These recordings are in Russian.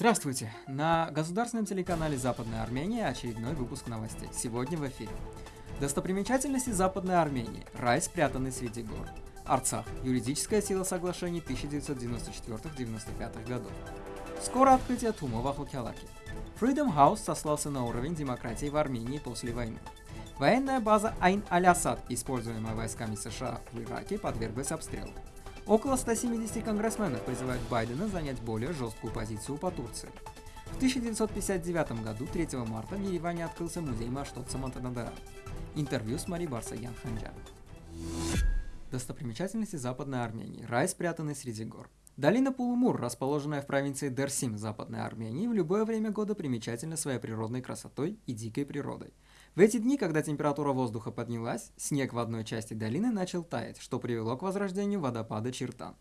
Здравствуйте! На государственном телеканале Западная Армения очередной выпуск новостей. Сегодня в эфире. Достопримечательности Западной Армении. Рай, спрятанный среди гор. Арцах. Юридическая сила соглашений 1994-95 годов. Скоро открытие ТУМа в Ахлакялаке. Freedom House сослался на уровень демократии в Армении после войны. Военная база Айн-Аль-Асад, используемая войсками США в Ираке, подверглась обстрелу. Около 170 конгрессменов призывают Байдена занять более жесткую позицию по Турции. В 1959 году, 3 марта, в Ереване открылся музей Маштотса Монтанадара. Интервью с Мари Барсаян Ханджан. Достопримечательности Западной Армении. Рай, спрятанный среди гор. Долина Пулумур, расположенная в провинции Дерсим Западной Армении, в любое время года примечательна своей природной красотой и дикой природой. В эти дни, когда температура воздуха поднялась, снег в одной части долины начал таять, что привело к возрождению водопада Чертан.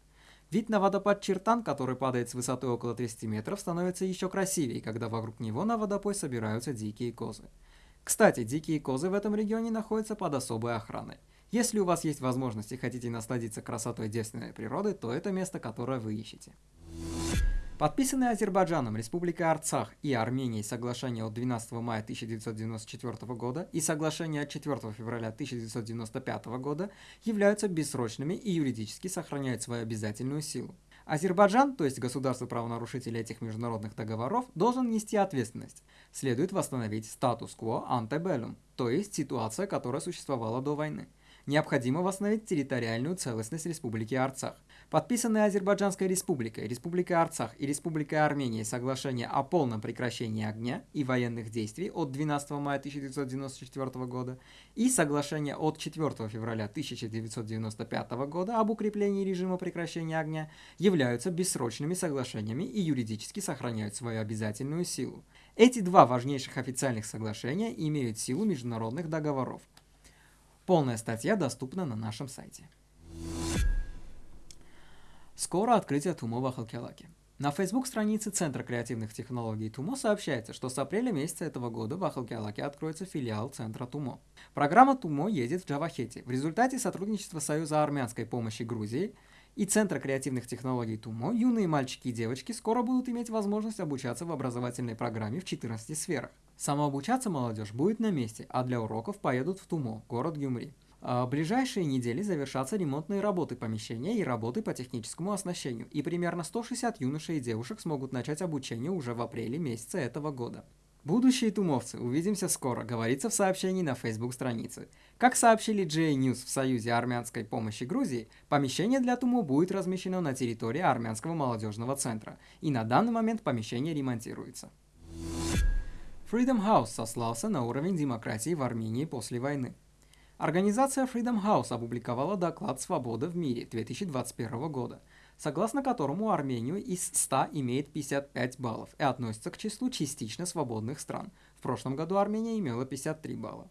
Вид на водопад Чертан, который падает с высоты около 30 метров, становится еще красивее, когда вокруг него на водопой собираются дикие козы. Кстати, дикие козы в этом регионе находятся под особой охраной. Если у вас есть возможность и хотите насладиться красотой девственной природы, то это место, которое вы ищете. Подписанные Азербайджаном, Республикой Арцах и Арменией соглашение от 12 мая 1994 года и соглашение от 4 февраля 1995 года являются бессрочными и юридически сохраняют свою обязательную силу. Азербайджан, то есть государство-правонарушитель этих международных договоров, должен нести ответственность. Следует восстановить статус-кво антебеллум, то есть ситуация, которая существовала до войны. Необходимо восстановить территориальную целостность Республики Арцах. Подписанные Азербайджанской Республикой, Республикой Арцах и Республикой Армения соглашение о полном прекращении огня и военных действий от 12 мая 1994 года и соглашение от 4 февраля 1995 года об укреплении режима прекращения огня являются бессрочными соглашениями и юридически сохраняют свою обязательную силу. Эти два важнейших официальных соглашения имеют силу международных договоров. Полная статья доступна на нашем сайте. Скоро открытие ТУМО в Ахалкелаке. На Facebook-странице Центра креативных технологий ТУМО сообщается, что с апреля месяца этого года в Ахалкелаке откроется филиал Центра ТУМО. Программа ТУМО едет в Джавахете. В результате сотрудничества Союза армянской помощи Грузии и Центра креативных технологий ТУМО юные мальчики и девочки скоро будут иметь возможность обучаться в образовательной программе в 14 сферах. Самообучаться молодежь будет на месте, а для уроков поедут в ТУМО, город Гюмри. А в ближайшие недели завершатся ремонтные работы помещения и работы по техническому оснащению, и примерно 160 юношей и девушек смогут начать обучение уже в апреле месяца этого года. Будущие тумовцы, увидимся скоро, говорится в сообщении на Facebook странице. Как сообщили GA News в Союзе армянской помощи Грузии, помещение для ТУМО будет размещено на территории армянского молодежного центра, и на данный момент помещение ремонтируется. Freedom House сослался на уровень демократии в Армении после войны. Организация Freedom House опубликовала доклад «Свобода в мире» 2021 года, согласно которому Армению из 100 имеет 55 баллов и относится к числу частично свободных стран. В прошлом году Армения имела 53 балла.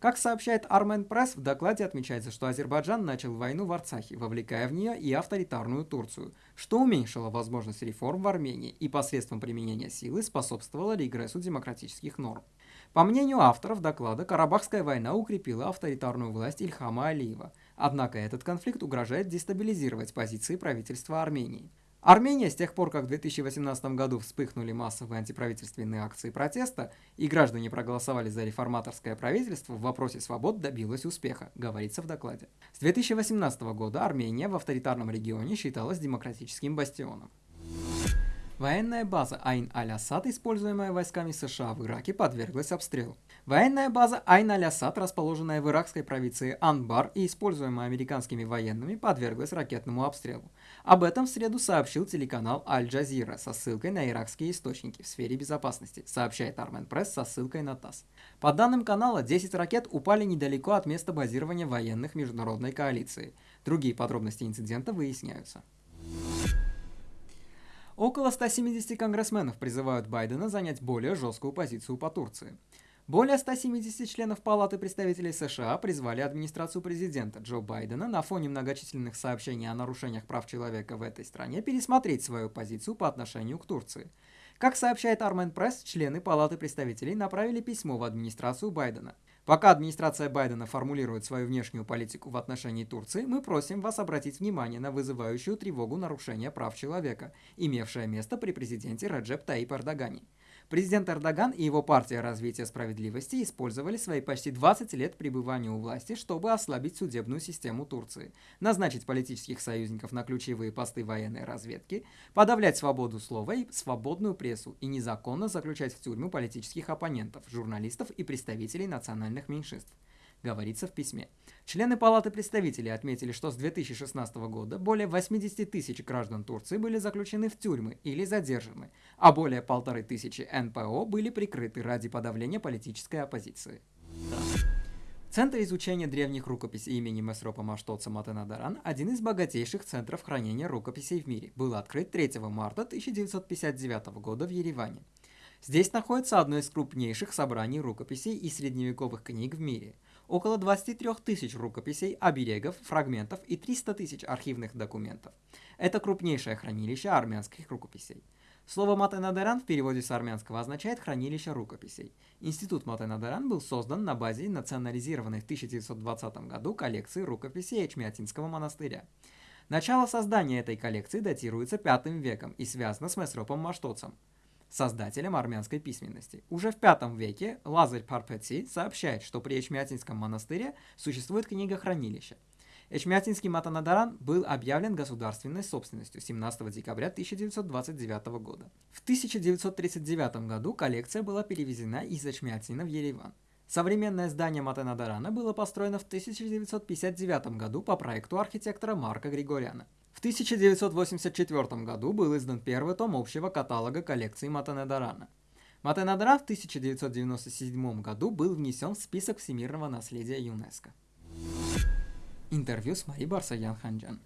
Как сообщает Армен Пресс, в докладе отмечается, что Азербайджан начал войну в Арцахе, вовлекая в нее и авторитарную Турцию, что уменьшило возможность реформ в Армении и посредством применения силы способствовало регрессу демократических норм. По мнению авторов доклада, Карабахская война укрепила авторитарную власть Ильхама Алиева, однако этот конфликт угрожает дестабилизировать позиции правительства Армении. Армения с тех пор, как в 2018 году вспыхнули массовые антиправительственные акции протеста и граждане проголосовали за реформаторское правительство, в вопросе свобод добилась успеха, говорится в докладе. С 2018 года Армения в авторитарном регионе считалась демократическим бастионом. Военная база Айн-Аль-Асад, используемая войсками США в Ираке, подверглась обстрелу. Военная база Айн-Аль-Асад, расположенная в иракской провинции Анбар и используемая американскими военными, подверглась ракетному обстрелу. Об этом в среду сообщил телеканал Аль-Джазира со ссылкой на иракские источники в сфере безопасности, сообщает Армен Пресс со ссылкой на ТАСС. По данным канала, 10 ракет упали недалеко от места базирования военных международной коалиции. Другие подробности инцидента выясняются. Около 170 конгрессменов призывают Байдена занять более жесткую позицию по Турции. Более 170 членов Палаты представителей США призвали администрацию президента Джо Байдена на фоне многочисленных сообщений о нарушениях прав человека в этой стране пересмотреть свою позицию по отношению к Турции. Как сообщает Армен Пресс, члены Палаты представителей направили письмо в администрацию Байдена. Пока администрация Байдена формулирует свою внешнюю политику в отношении Турции, мы просим вас обратить внимание на вызывающую тревогу нарушения прав человека, имевшее место при президенте Раджеп Таип Эрдогане. Президент Эрдоган и его партия развития справедливости использовали свои почти 20 лет пребывания у власти, чтобы ослабить судебную систему Турции, назначить политических союзников на ключевые посты военной разведки, подавлять свободу слова и свободную прессу и незаконно заключать в тюрьму политических оппонентов, журналистов и представителей национальных меньшинств говорится в письме. Члены Палаты представителей отметили, что с 2016 года более 80 тысяч граждан Турции были заключены в тюрьмы или задержаны, а более полторы тысячи НПО были прикрыты ради подавления политической оппозиции. Центр изучения древних рукописей имени Месропа Маштоца Матенадаран, один из богатейших центров хранения рукописей в мире, был открыт 3 марта 1959 года в Ереване. Здесь находится одно из крупнейших собраний рукописей и средневековых книг в мире – около 23 тысяч рукописей, оберегов, фрагментов и 300 тысяч архивных документов. Это крупнейшее хранилище армянских рукописей. Слово Матенадеран в переводе с армянского означает «хранилище рукописей». Институт Матенадеран был создан на базе национализированной в 1920 году коллекции рукописей Эчмиатинского монастыря. Начало создания этой коллекции датируется V веком и связано с Месропом Маштоцем создателем армянской письменности. Уже в V веке Лазарь Парпеци сообщает, что при Эчмиатинском монастыре существует книгохранилище. Эчмиатинский Матанадаран был объявлен государственной собственностью 17 декабря 1929 года. В 1939 году коллекция была перевезена из Эчмиатина в Ереван. Современное здание Матанадарана было построено в 1959 году по проекту архитектора Марка Григоряна. В 1984 году был издан первый том общего каталога коллекции Матанедарана. Матанедара в 1997 году был внесен в список всемирного наследия ЮНЕСКО. Интервью с Мари Барсаян Ханджан.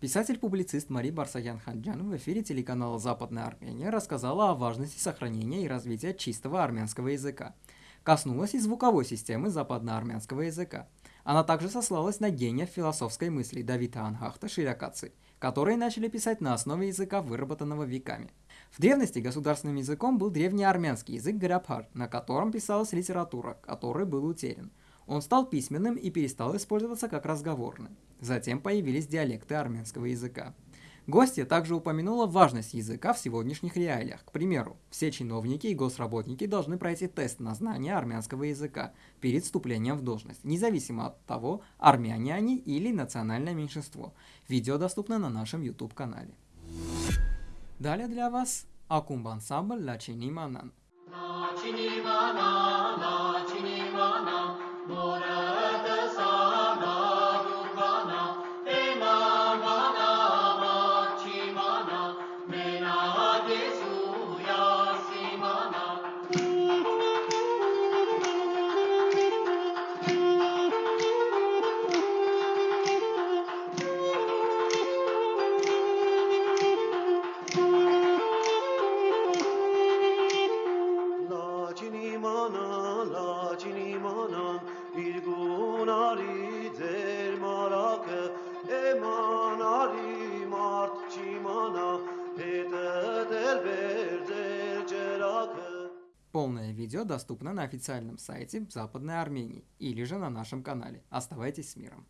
Писатель-публицист Мари Барсаян Ханджан в эфире телеканала «Западная Армения» рассказала о важности сохранения и развития чистого армянского языка. Коснулась и звуковой системы западноармянского языка. Она также сослалась на гения философской мысли Давида Анхахта Ширакаци – которые начали писать на основе языка, выработанного веками. В древности государственным языком был древний армянский язык Гарабхар, на котором писалась литература, который был утерян. Он стал письменным и перестал использоваться как разговорный. Затем появились диалекты армянского языка. Гостья также упомянула важность языка в сегодняшних реалиях. К примеру, все чиновники и госработники должны пройти тест на знание армянского языка перед вступлением в должность, независимо от того, армяне они или национальное меньшинство. Видео доступно на нашем YouTube-канале. Далее для вас Акумб ансамбль «Ла Чини Манан». Полное видео доступно на официальном сайте Западной Армении или же на нашем канале. Оставайтесь с миром.